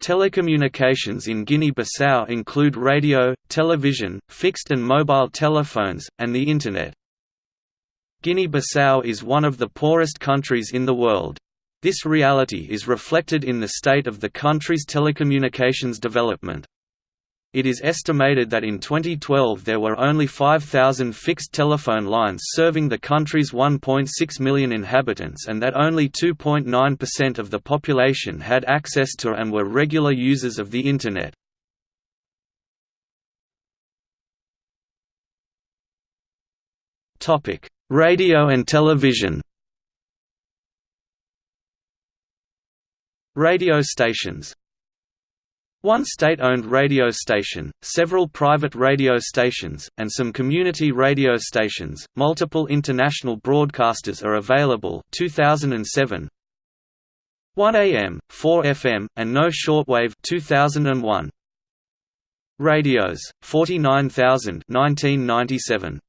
Telecommunications in Guinea-Bissau include radio, television, fixed and mobile telephones, and the Internet. Guinea-Bissau is one of the poorest countries in the world. This reality is reflected in the state of the country's telecommunications development. It is estimated that in 2012 there were only 5,000 fixed telephone lines serving the country's 1.6 million inhabitants and that only 2.9% of the population had access to and were regular users of the Internet. Radio and television Radio stations one state-owned radio station, several private radio stations, and some community radio stations. Multiple international broadcasters are available. 2007. 1 AM, 4 FM, and no shortwave. 2001. Radios, 49,000. 1997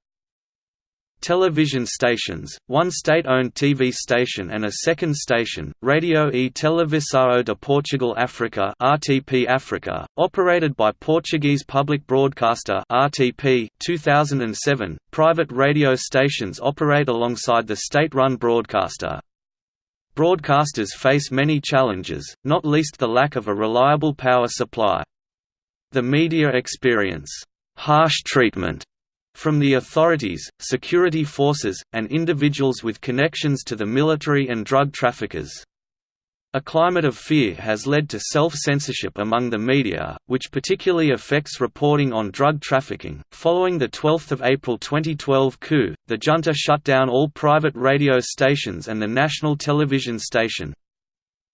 television stations, one state-owned TV station and a second station, Radio e Televisão de Portugal Africa (RTP Africa), operated by Portuguese Public Broadcaster (RTP). 2007. Private radio stations operate alongside the state-run broadcaster. Broadcasters face many challenges, not least the lack of a reliable power supply. The media experience harsh treatment from the authorities, security forces, and individuals with connections to the military and drug traffickers. A climate of fear has led to self-censorship among the media, which particularly affects reporting on drug trafficking. Following the 12th of April 2012 coup, the junta shut down all private radio stations and the national television station.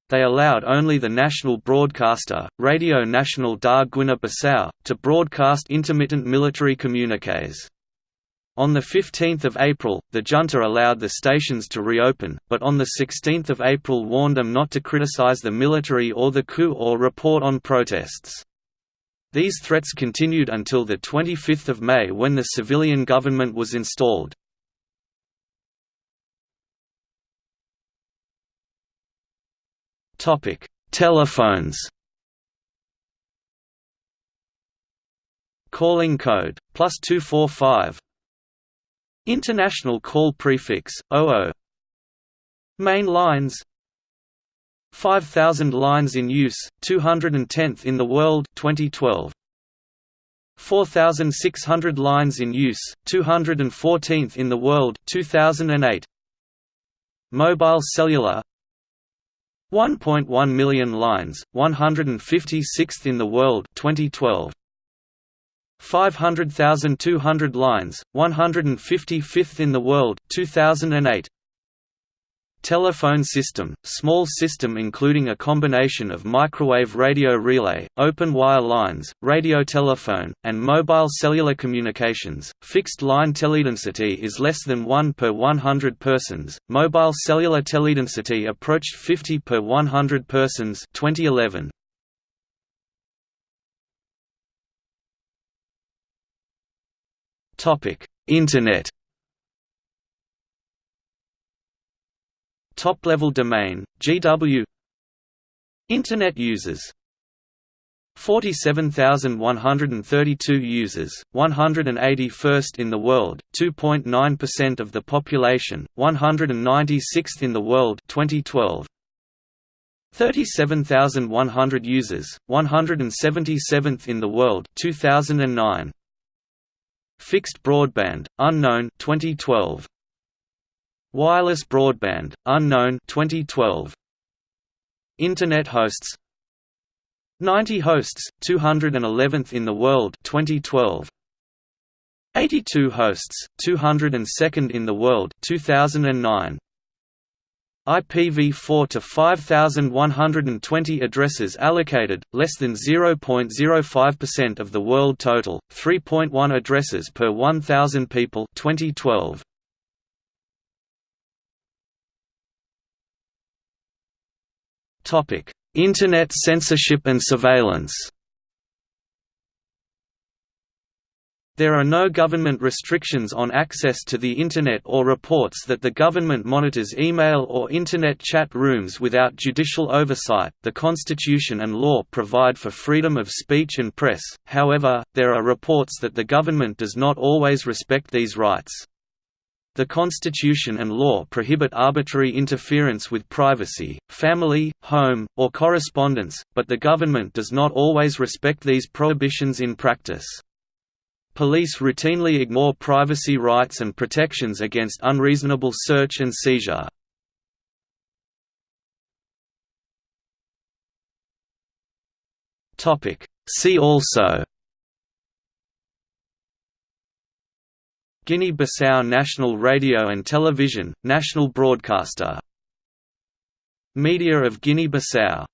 They allowed only the national broadcaster, Radio Nacional da Guiné-Bissau, to broadcast intermittent military communiques. On 15 April, the junta allowed the stations to reopen, but on 16 April warned them not to criticize the military or the coup or report on protests. These threats continued until 25 May when the civilian government was installed. Topic: Telephones. Calling code plus two four five. International call prefix 00. Main lines. 5000 lines in use, 210th in the world 2012. 4600 lines in use, 214th in the world 2008. Mobile cellular 1.1 million lines, 156th in the world 2012. 500,200 lines, 155th in the world 2008. Telephone system, small system including a combination of microwave radio relay, open wire lines, radio telephone, and mobile cellular communications. Fixed line teledensity is less than 1 per 100 persons. Mobile cellular teledensity approached 50 per 100 persons 2011. Topic: Internet Top-level domain, GW Internet users 47,132 users, 181st in the world, 2.9% of the population, 196th in the world 2012. 37,100 users, 177th in the world 2009. Fixed broadband, unknown 2012. Wireless broadband, unknown 2012. Internet hosts 90 hosts, 211th in the world 2012. 82 hosts, 202nd in the world 2009. IPv4 to 5120 addresses allocated, less than 0.05% of the world total, 3.1 addresses per 1000 people 2012. Internet censorship and surveillance. There are no government restrictions on access to the Internet or reports that the government monitors email or Internet chat rooms without judicial oversight. The Constitution and law provide for freedom of speech and press, however, there are reports that the government does not always respect these rights. The Constitution and law prohibit arbitrary interference with privacy, family, home, or correspondence, but the government does not always respect these prohibitions in practice. Police routinely ignore privacy rights and protections against unreasonable search and seizure. See also Guinea-Bissau National Radio and Television, national broadcaster. Media of Guinea-Bissau